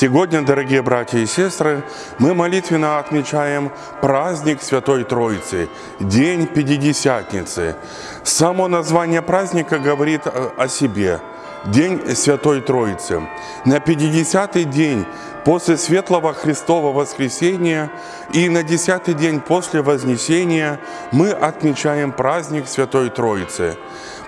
Сегодня, дорогие братья и сестры, мы молитвенно отмечаем праздник Святой Троицы, День Пятидесятницы. Само название праздника говорит о себе – День Святой Троицы. На 50-й день после Светлого Христового Воскресения и на 10-й день после Вознесения мы отмечаем праздник Святой Троицы.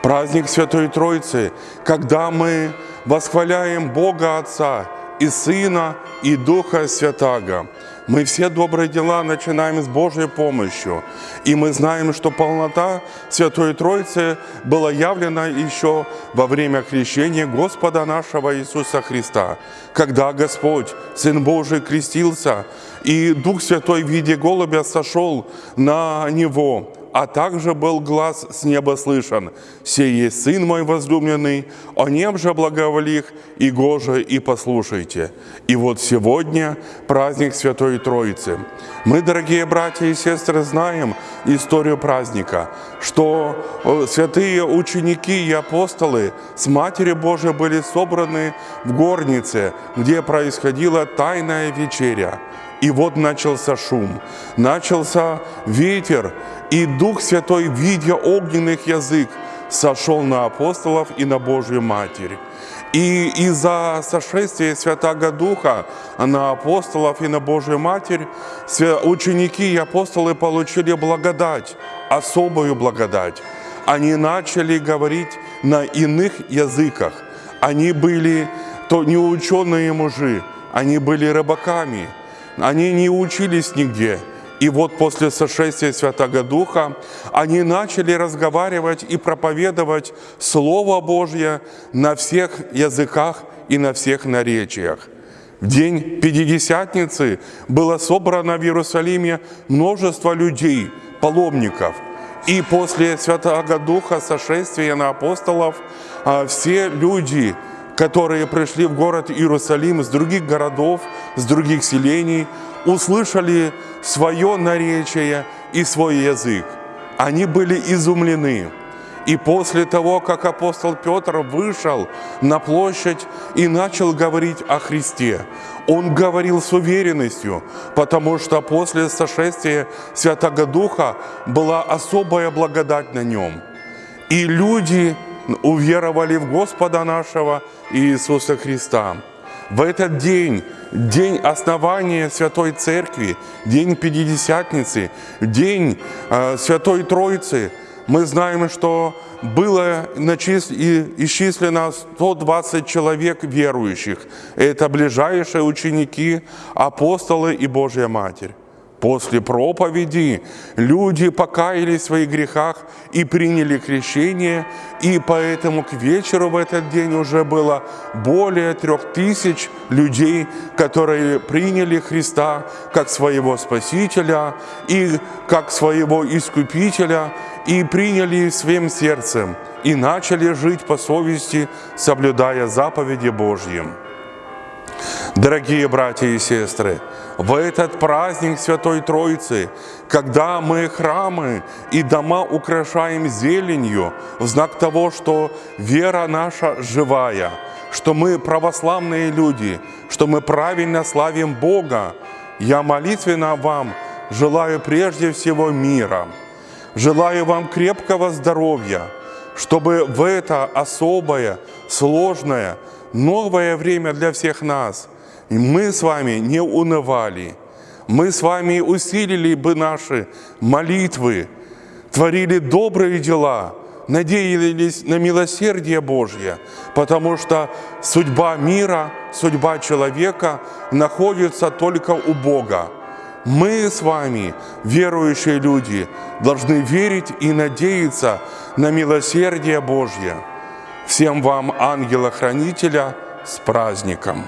Праздник Святой Троицы, когда мы восхваляем Бога Отца и Сына и Духа Святаго. Мы все добрые дела начинаем с Божьей помощью. И мы знаем, что полнота Святой Троицы была явлена еще во время крещения Господа нашего Иисуса Христа, когда Господь, Сын Божий, крестился, и Дух Святой в виде голубя сошел на Него, а также был глаз с неба слышан. «Сей есть Сын мой возлюбленный, о нем же благоволих, и гоже, и послушайте». И вот сегодня праздник Святой Троицы. Мы, дорогие братья и сестры, знаем историю праздника, что э, святые ученики и апостолы с Матерью Божией были собраны в горнице, где происходила тайная вечеря. И вот начался шум, начался ветер, и Дух Святой, видя огненных язык, сошел на апостолов и на Божью Матерь. И из-за сошествия Святаго Духа на апостолов и на Божью Матерь ученики и апостолы получили благодать, особую благодать. Они начали говорить на иных языках. Они были то неученые мужи, они были рыбаками – они не учились нигде. И вот после сошествия Святого Духа они начали разговаривать и проповедовать Слово Божье на всех языках и на всех наречиях. В день Пятидесятницы было собрано в Иерусалиме множество людей, паломников. И после Святого Духа, сошествия на апостолов, а, все люди, которые пришли в город Иерусалим с других городов, с других селений, услышали свое наречие и свой язык. Они были изумлены. И после того, как апостол Петр вышел на площадь и начал говорить о Христе, он говорил с уверенностью, потому что после сошествия Святого Духа была особая благодать на нем. И люди уверовали в Господа нашего Иисуса Христа. В этот день, день основания Святой Церкви, день Пятидесятницы, день э, Святой Троицы, мы знаем, что было исчислено 120 человек верующих. Это ближайшие ученики, апостолы и Божья Матерь. После проповеди люди покаялись в своих грехах и приняли крещение, и поэтому к вечеру в этот день уже было более трех тысяч людей, которые приняли Христа как своего Спасителя и как своего Искупителя, и приняли своим сердцем, и начали жить по совести, соблюдая заповеди Божьи. Дорогие братья и сестры, в этот праздник Святой Троицы, когда мы храмы и дома украшаем зеленью, в знак того, что вера наша живая, что мы православные люди, что мы правильно славим Бога, я молитвенно вам желаю прежде всего мира, желаю вам крепкого здоровья, чтобы в это особое, сложное, новое время для всех нас – мы с вами не унывали, мы с вами усилили бы наши молитвы, творили добрые дела, надеялись на милосердие Божье, потому что судьба мира, судьба человека находится только у Бога. Мы с вами, верующие люди, должны верить и надеяться на милосердие Божье. Всем вам, ангела-хранителя, с праздником!